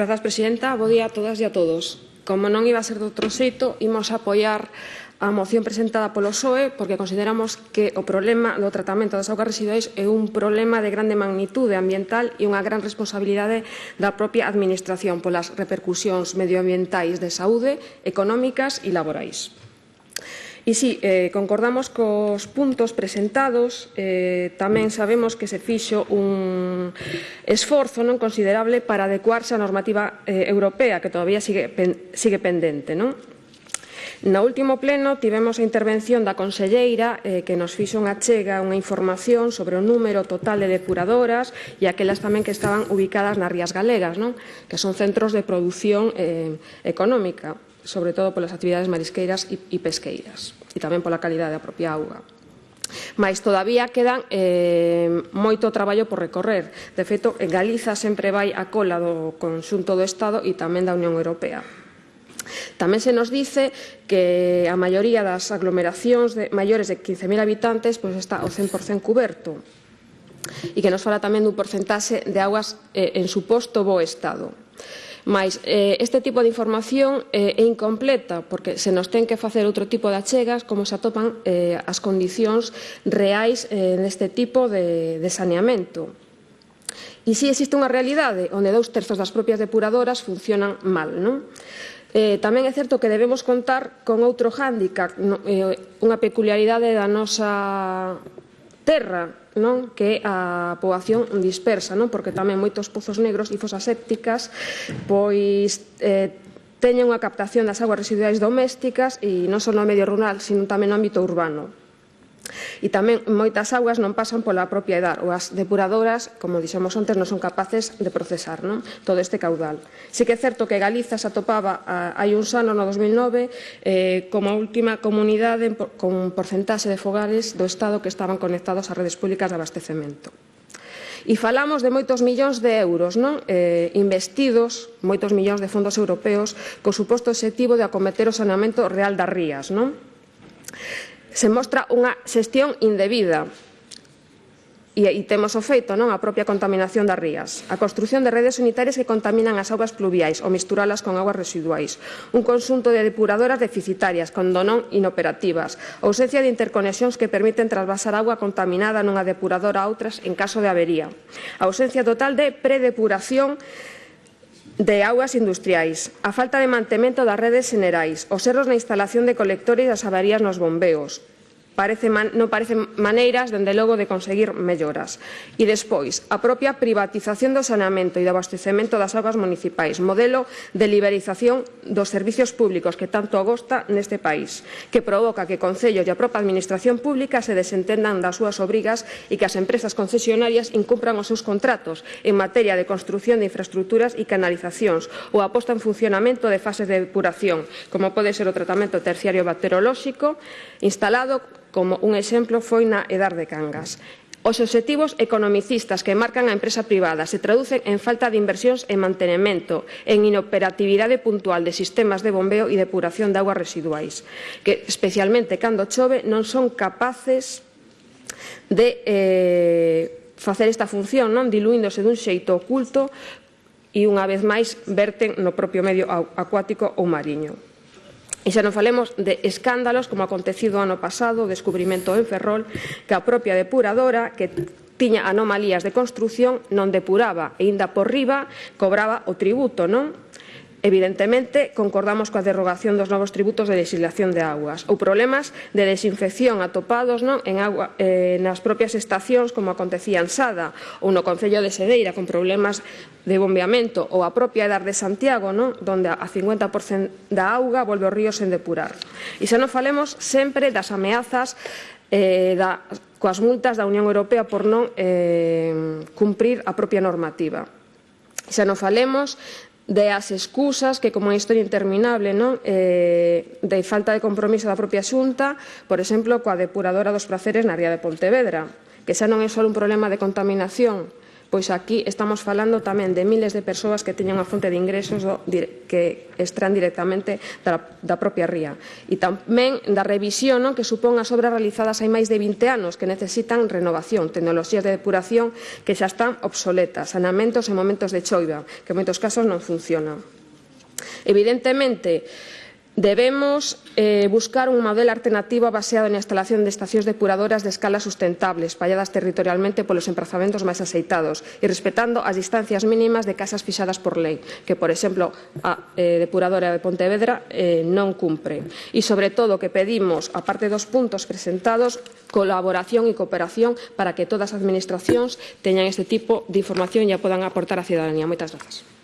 Grazas, Presidenta. Bo día a todas e a todos. Como non iba a ser de outro xeito, imos apoiar a moción presentada polo PSOE porque consideramos que o problema do tratamento das augas residuais é un problema de grande magnitude ambiental e unha gran responsabilidade da propia Administración polas repercusións medioambientais de saúde, económicas e laborais. E sí, eh, concordamos cos puntos presentados, eh, tamén sabemos que se fixo un esforzo non considerable para adecuarse á normativa eh, europea que todavía sigue, pen, sigue pendente. Non? No último pleno tivemos a intervención da conselleira eh, que nos fixo unha chega, unha información sobre o número total de depuradoras e aquelas tamén que estaban ubicadas nas Rías Galegas, non? que son centros de produción eh, económica, sobre todo polas actividades marisqueiras e, e pesqueiras e tamén pola calidade da propia auga. Mais todavía quedan eh, moito traballo por recorrer. De feito, en Galiza sempre vai a cola do conxunto do Estado e tamén da Unión Europea. Tamén se nos dice que a maioría das aglomeracións de, maiores de 15.000 habitantes pois está o 100% cuberto e que nos fala tamén dun porcentaxe de augas eh, en suposto bo estado. Mais eh, este tipo de información eh, é incompleta porque se nos ten que facer outro tipo de achegas como se atopan eh, as condicións reais eh, neste tipo de, de saneamento. E si existe unha realidade onde dous terzos das propias depuradoras funcionan mal, non? Eh, tamén é certo que debemos contar con outro hándicap, no, eh, unha peculiaridade da nosa terra, non? que é a poboación dispersa, non? porque tamén moitos pozos negros e fosas sépticas pois eh, teñen unha captación das aguas residuais domésticas e non só no medio rural, sino tamén no ámbito urbano. E tamén moitas augas non pasan pola propia edad, ou as depuradoras, como dixemos antes, non son capaces de procesar non? todo este caudal. Si que é certo que Galiza se atopaba a, hai uns anos, no 2009, eh, como a última comunidade con porcentaxe de fogares do Estado que estaban conectados a redes públicas de abastecemento. E falamos de moitos millóns de euros non eh, investidos, moitos millóns de fondos europeos, co suposto objetivo de acometer o saneamento real das rías. Non? se mostra unha xestión indebida. E, e temos o feito non? A propia contaminación das rías, a construción de redes unitarias que contaminan as augas pluviais ou misturalas con augas residuais, un consunto de depuradoras deficitarias, cando non inoperativas, ausencia de interconexións que permiten trasvasar auga contaminada nunha depuradora a outras en caso de avería, ausencia total de predepuración de augas industriais, a falta de mantemento das redes xenerais, os erros na instalación de colectores e as avarías nos bombeos, parece man, non parecen maneiras, dende logo, de conseguir melloras. E despois, a propia privatización do saneamento e do abastecemento das augas municipais, modelo de liberización dos servicios públicos que tanto agosta neste país, que provoca que Concello e a propia Administración Pública se desentendan das súas obrigas e que as empresas concesionarias incumpran os seus contratos en materia de construción de infraestructuras e canalizacións ou aposta en funcionamento de fases de depuración, como pode ser o tratamento terciario bacterolóxico instalado como un exemplo foi na Edar de Cangas. Os obxectivos economicistas que marcan a empresa privada se traducen en falta de inversións en mantenemento, en inoperatividade puntual de sistemas de bombeo e depuración de aguas residuais, que especialmente cando chove non son capaces de eh, facer esta función, non diluíndose dun xeito oculto e unha vez máis verten no propio medio acuático ou mariño. E xa non falemos de escándalos como acontecido ano pasado, o descubrimento en Ferrol, que a propia depuradora que tiña anomalías de construción non depuraba e aínda por riba cobraba o tributo, non? Evidentemente, concordamos coa derrogación dos novos tributos de legislación de augas ou problemas de desinfección atopados non en agua, eh, nas propias estacións como acontecía en Sada ou no Concello de Sedeira con problemas de bombeamento ou a propia edar de Santiago non donde a 50% da auga volve ao río sen depurar. E xa non falemos sempre das ameazas eh, da, coas multas da Unión Europea por non eh, cumprir a propia normativa. Xa non falemos de as excusas, que como unha historia interminable, non? Eh, de falta de compromiso da propia xunta, por exemplo, coa depuradora dos praceres na ría de Pontevedra, que xa non é só un problema de contaminación, pois aquí estamos falando tamén de miles de persoas que teñen unha fonte de ingresos do, que extraen directamente da, da propia ría. E tamén da revisión non? que supón as obras realizadas hai máis de 20 anos que necesitan renovación, tecnoloxías de depuración que xa están obsoletas, sanamentos en momentos de choiva, que en moitos casos non funcionan. Evidentemente, Debemos eh, buscar un modelo alternativo baseado na instalación de estacións depuradoras de escala sustentables, espalladas territorialmente polos emplazamentos máis aceitados e respetando as distancias mínimas de casas fixadas por lei, que, por exemplo, a eh, depuradora de Pontevedra eh, non cumpre. E, sobre todo, que pedimos, aparte dos puntos presentados, colaboración e cooperación para que todas as administracións teñan este tipo de información e a podan aportar á cidadanía. Moitas grazas.